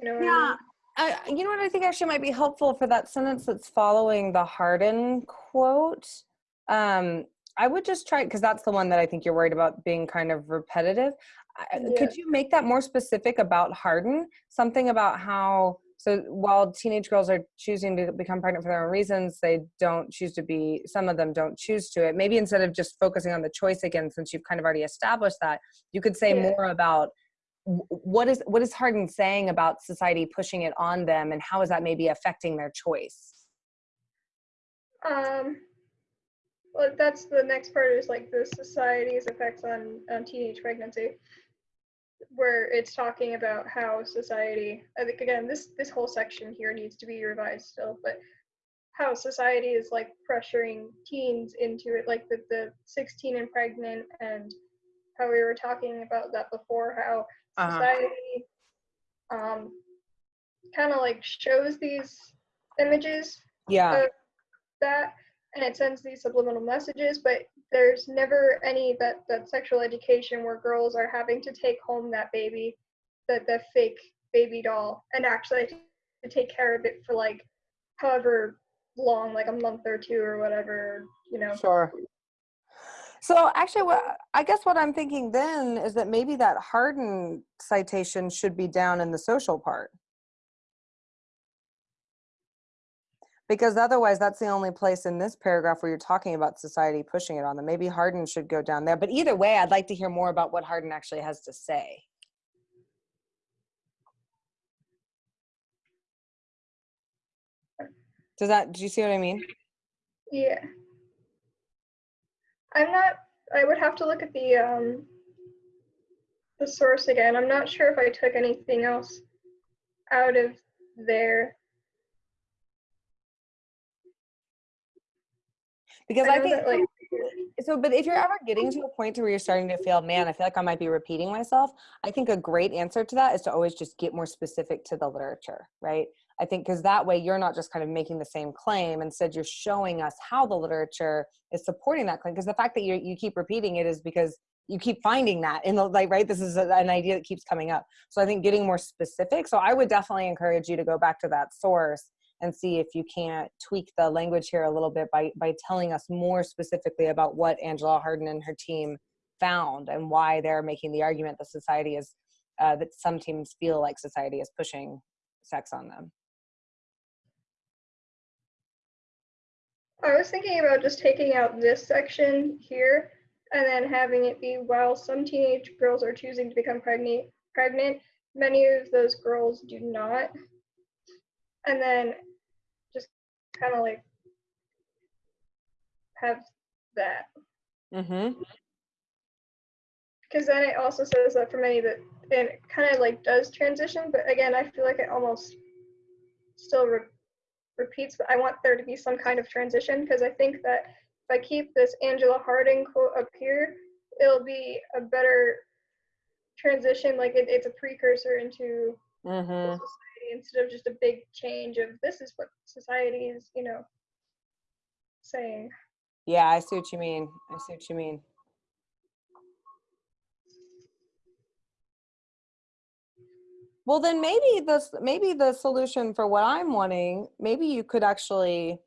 You know what I Yeah. I, you know what I think actually might be helpful for that sentence that's following the Harden quote. Um, I would just try because that's the one that I think you're worried about being kind of repetitive. Yeah. Could you make that more specific about Harden? Something about how so while teenage girls are choosing to become pregnant for their own reasons, they don't choose to be. Some of them don't choose to it. Maybe instead of just focusing on the choice again, since you've kind of already established that, you could say Yeah. more about what is what is Harden saying about society pushing it on them, and how is that maybe affecting their choice? Um, well, that's the next part is like the society's effects on, on teenage pregnancy, where it's talking about how society. I think again, this this whole section here needs to be revised still, but how society is like pressuring teens into it, like the the 16 and pregnant, and how we were talking about that before, how Uh-huh. society um kind of like shows these images Yeah, that and it sends these subliminal messages but there's never any that that sexual education where girls are having to take home that baby that the fake baby doll and actually to take care of it for like however long like a month or two or whatever you know sure. So actually, what I guess what I'm thinking then is that maybe that Harden citation should be down in the social part. Because otherwise, that's the only place in this paragraph where you're talking about society pushing it on them. Maybe Harden should go down there. But either way, I'd like to hear more about what Harden actually has to say. Does that, do you see what I mean? yeah i'm not i would have to look at the um the source again. I'm not sure if i took anything else out of there. Because I, know think that, like so but if you're ever getting to a point to where you're starting to feel man i feel like i might be repeating myself i think a great answer to that is to always just get more specific to the literature right i think because that way you're not just kind of making the same claim instead you're showing us how the literature is supporting that claim because the fact that you you keep repeating it is because you keep finding that in the like right this is a, an idea that keeps coming up so i think getting more specific so i would definitely encourage you to go back to that source and see if you can't tweak the language here a little bit by by telling us more specifically about what Angela Harden and her team found and why they're making the argument that society is uh, that some teams feel like society is pushing sex on them. I was thinking about just taking out this section here and then having it be while some teenage girls are choosing to become pregnant, pregnant, many of those girls do not. And then just kind of like have that. Mm-hmm. Because then it also says that for many that and it kind of like does transition, but again, I feel like it almost still re- repeats. But I want there to be some kind of transition because I think that if I keep this Angela Harden quote up here, it'll be a better transition. Like it, it's a precursor into Mm-hmm. society instead of just a big change of this is what society is, you know, saying. Yeah, I see what you mean. I see what you mean. Well, then maybe this maybe the solution for what I'm wanting, maybe you could actually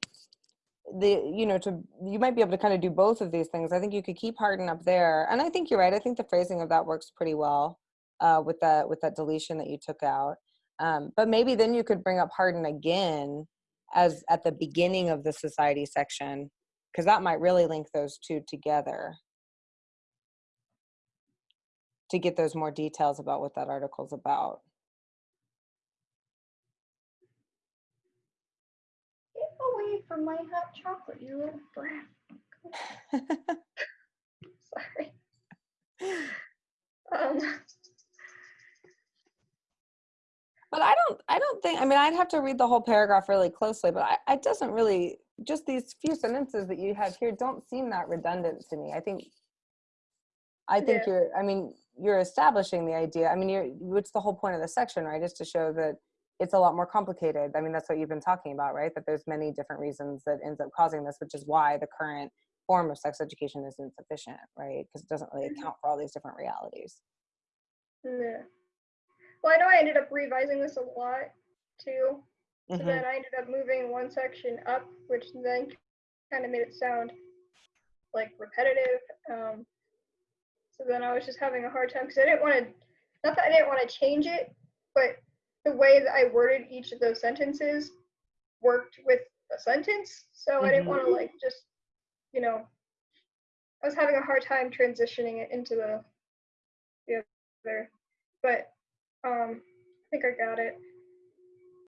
the you know to you might be able to kind of do both of these things. I think you could keep Harden up there, and I think you're right. I think the phrasing of that works pretty well uh, with that with that deletion that you took out. Um, but maybe then you could bring up Harden again as at the beginning of the society section because that might really link those two together to get those more details about what that article's about. Get my hot chocolate, you little brat. Sorry. Um, But I don't, I don't think, I mean, I'd have to read the whole paragraph really closely, but I, it doesn't really, just these few sentences that you have here don't seem that redundant to me. I think, I think Yeah. you're, I mean, you're establishing the idea. I mean, you're, what's the whole point of the section, right? Is to show that it's a lot more complicated. I mean, that's what you've been talking about, right? That there's many different reasons that ends up causing this, which is why the current form of sex education is insufficient, right? Because it doesn't really account for all these different realities. yeah. Well, I know I ended up revising this a lot too. So Mhm. then I ended up moving one section up, which then kind of made it sound like repetitive. Um, so then I was just having a hard time because I didn't want to, not that I didn't want to change it, but the way that I worded each of those sentences worked with the sentence. So I didn't want to like just, you know, I was having a hard time transitioning it into the the other. But um, I think I got it.